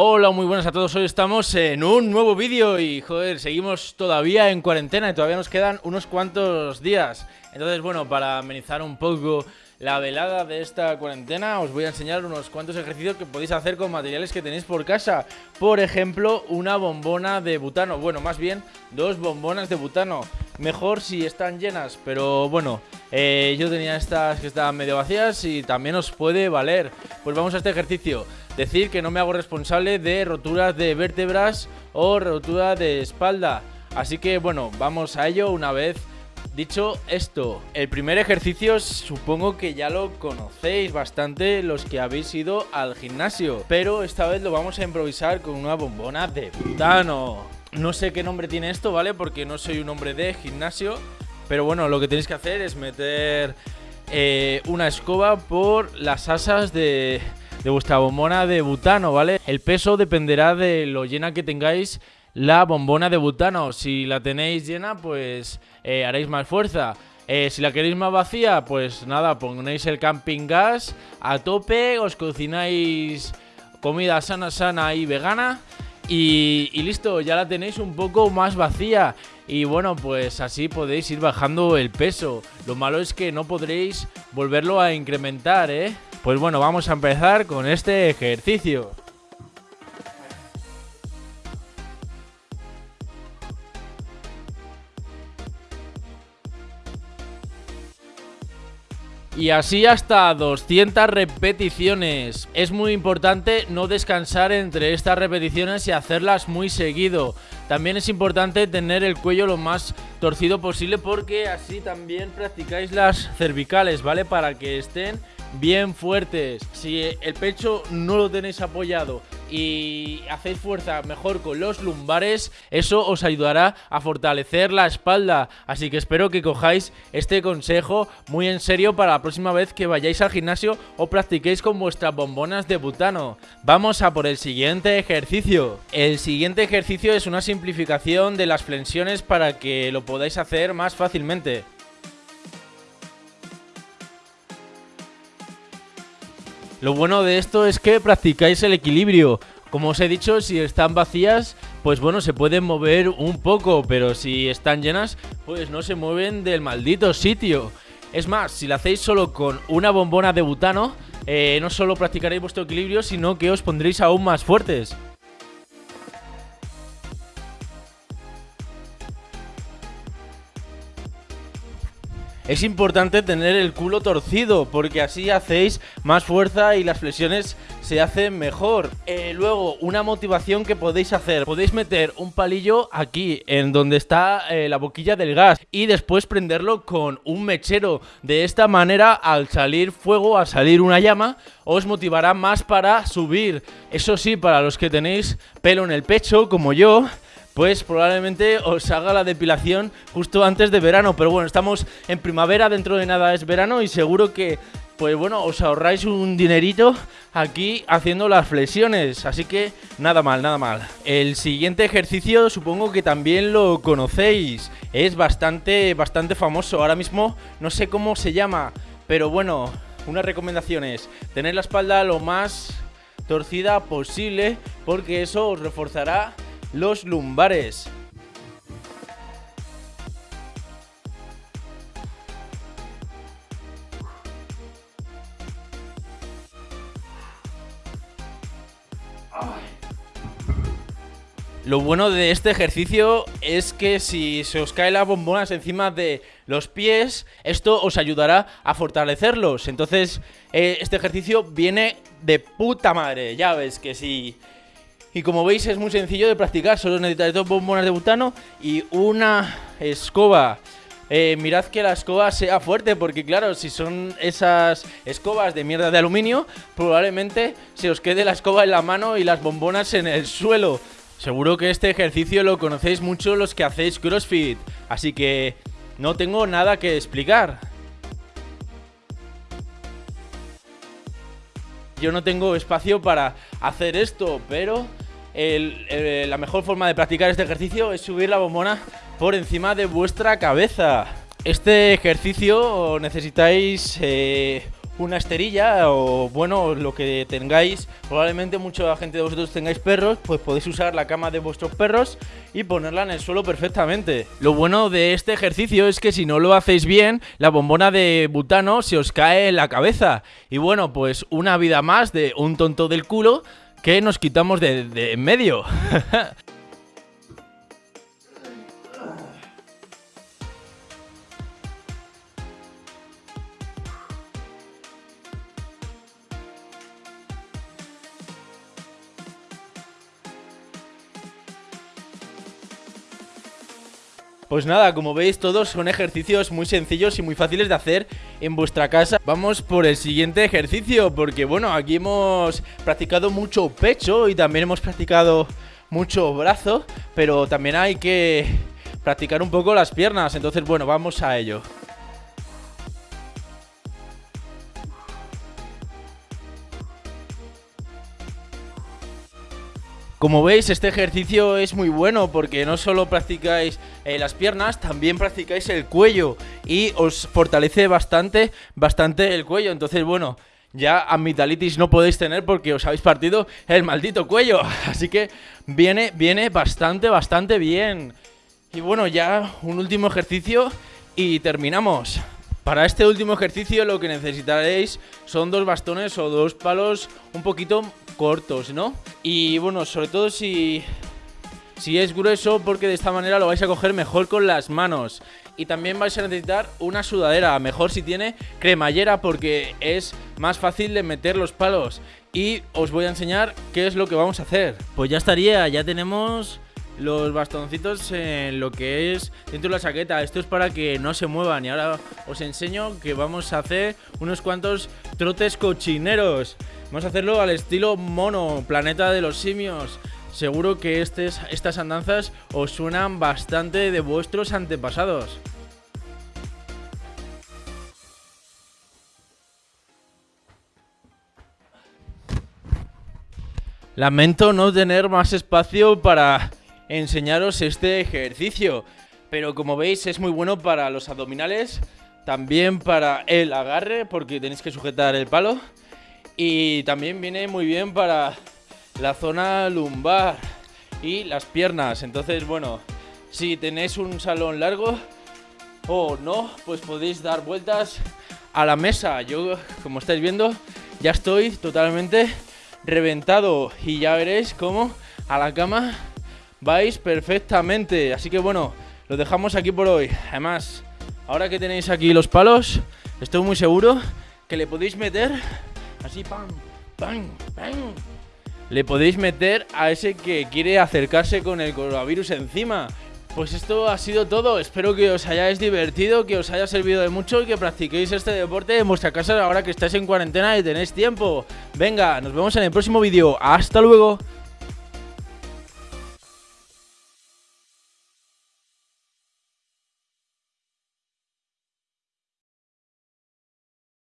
Hola, muy buenas a todos. Hoy estamos en un nuevo vídeo y, joder, seguimos todavía en cuarentena y todavía nos quedan unos cuantos días. Entonces, bueno, para amenizar un poco la velada de esta cuarentena, os voy a enseñar unos cuantos ejercicios que podéis hacer con materiales que tenéis por casa. Por ejemplo, una bombona de butano. Bueno, más bien, dos bombonas de butano. Mejor si están llenas, pero bueno, eh, yo tenía estas que estaban medio vacías y también os puede valer. Pues vamos a este ejercicio. Decir que no me hago responsable de roturas de vértebras o rotura de espalda. Así que bueno, vamos a ello una vez dicho esto. El primer ejercicio supongo que ya lo conocéis bastante los que habéis ido al gimnasio. Pero esta vez lo vamos a improvisar con una bombona de butano. No sé qué nombre tiene esto, ¿vale? Porque no soy un hombre de gimnasio. Pero bueno, lo que tenéis que hacer es meter eh, una escoba por las asas de, de vuestra bombona de butano, ¿vale? El peso dependerá de lo llena que tengáis la bombona de butano. Si la tenéis llena, pues eh, haréis más fuerza. Eh, si la queréis más vacía, pues nada, ponéis el camping gas a tope, os cocináis comida sana, sana y vegana. Y, y, listo, ya la tenéis un poco más vacía. Y bueno, pues así podéis ir bajando el peso. Lo malo es que no podréis volverlo a incrementar, ¿eh? Pues bueno, vamos a empezar con este ejercicio. Y así hasta 200 repeticiones. Es muy importante no descansar entre estas repeticiones y hacerlas muy seguido. También es importante tener el cuello lo más torcido posible porque así también practicáis las cervicales, ¿vale? Para que estén bien fuertes. Si el pecho no lo tenéis apoyado y hacéis fuerza mejor con los lumbares, eso os ayudará a fortalecer la espalda. Así que espero que cojáis este consejo muy en serio para la próxima vez que vayáis al gimnasio o practiquéis con vuestras bombonas de butano. Vamos a por el siguiente ejercicio. El siguiente ejercicio es una simplificación de las flexiones para que lo podáis hacer más fácilmente. Lo bueno de esto es que practicáis el equilibrio. Como os he dicho, si están vacías, pues bueno, se pueden mover un poco, pero si están llenas, pues no se mueven del maldito sitio. Es más, si lo hacéis solo con una bombona de butano, eh, no solo practicaréis vuestro equilibrio, sino que os pondréis aún más fuertes. Es importante tener el culo torcido porque así hacéis más fuerza y las flexiones se hacen mejor. Eh, luego, una motivación que podéis hacer. Podéis meter un palillo aquí, en donde está eh, la boquilla del gas y después prenderlo con un mechero. De esta manera, al salir fuego, al salir una llama, os motivará más para subir. Eso sí, para los que tenéis pelo en el pecho, como yo pues probablemente os haga la depilación justo antes de verano. Pero bueno, estamos en primavera, dentro de nada es verano y seguro que, pues bueno, os ahorráis un dinerito aquí haciendo las flexiones. Así que nada mal, nada mal. El siguiente ejercicio supongo que también lo conocéis. Es bastante, bastante famoso. Ahora mismo no sé cómo se llama, pero bueno, una recomendación es tener la espalda lo más torcida posible porque eso os reforzará los lumbares. Lo bueno de este ejercicio es que si se os caen las bombonas encima de los pies, esto os ayudará a fortalecerlos. Entonces, eh, este ejercicio viene de puta madre. Ya ves que si y como veis es muy sencillo de practicar, solo necesitáis dos bombonas de butano y una escoba. Eh, mirad que la escoba sea fuerte porque claro, si son esas escobas de mierda de aluminio, probablemente se os quede la escoba en la mano y las bombonas en el suelo. Seguro que este ejercicio lo conocéis mucho los que hacéis CrossFit, así que no tengo nada que explicar. Yo no tengo espacio para hacer esto, pero la mejor forma de practicar este ejercicio es subir la bombona por encima de vuestra cabeza. Este ejercicio necesitáis eh, una esterilla o bueno, lo que tengáis, probablemente mucha gente de vosotros tengáis perros, pues podéis usar la cama de vuestros perros y ponerla en el suelo perfectamente. Lo bueno de este ejercicio es que si no lo hacéis bien, la bombona de butano se os cae en la cabeza. Y bueno, pues una vida más de un tonto del culo que nos quitamos de, de en medio. Pues nada, como veis todos son ejercicios muy sencillos y muy fáciles de hacer en vuestra casa. Vamos por el siguiente ejercicio porque bueno, aquí hemos practicado mucho pecho y también hemos practicado mucho brazo Pero también hay que practicar un poco las piernas, entonces bueno, vamos a ello Como veis, este ejercicio es muy bueno porque no solo practicáis eh, las piernas, también practicáis el cuello y os fortalece bastante, bastante el cuello. Entonces, bueno, ya amigdalitis no podéis tener porque os habéis partido el maldito cuello. Así que viene, viene bastante, bastante bien. Y bueno, ya un último ejercicio y terminamos. Para este último ejercicio lo que necesitaréis son dos bastones o dos palos un poquito cortos, ¿no? Y bueno, sobre todo si, si es grueso porque de esta manera lo vais a coger mejor con las manos. Y también vais a necesitar una sudadera, mejor si tiene cremallera porque es más fácil de meter los palos. Y os voy a enseñar qué es lo que vamos a hacer. Pues ya estaría, ya tenemos los bastoncitos en lo que es dentro de la chaqueta. Esto es para que no se muevan. Y ahora os enseño que vamos a hacer unos cuantos trotes cochineros. Vamos a hacerlo al estilo mono, planeta de los simios. Seguro que estas andanzas os suenan bastante de vuestros antepasados. Lamento no tener más espacio para enseñaros este ejercicio. Pero como veis es muy bueno para los abdominales, también para el agarre porque tenéis que sujetar el palo. Y también viene muy bien para la zona lumbar y las piernas. Entonces, bueno, si tenéis un salón largo o no, pues podéis dar vueltas a la mesa. Yo, como estáis viendo, ya estoy totalmente reventado y ya veréis cómo a la cama vais perfectamente. Así que bueno, lo dejamos aquí por hoy. Además, ahora que tenéis aquí los palos, estoy muy seguro que le podéis meter así, pam, pam, pam. Le podéis meter a ese que quiere acercarse con el coronavirus encima. Pues esto ha sido todo, espero que os hayáis divertido, que os haya servido de mucho y que practiquéis este deporte en vuestra casa ahora que estáis en cuarentena y tenéis tiempo. Venga, nos vemos en el próximo vídeo, hasta luego.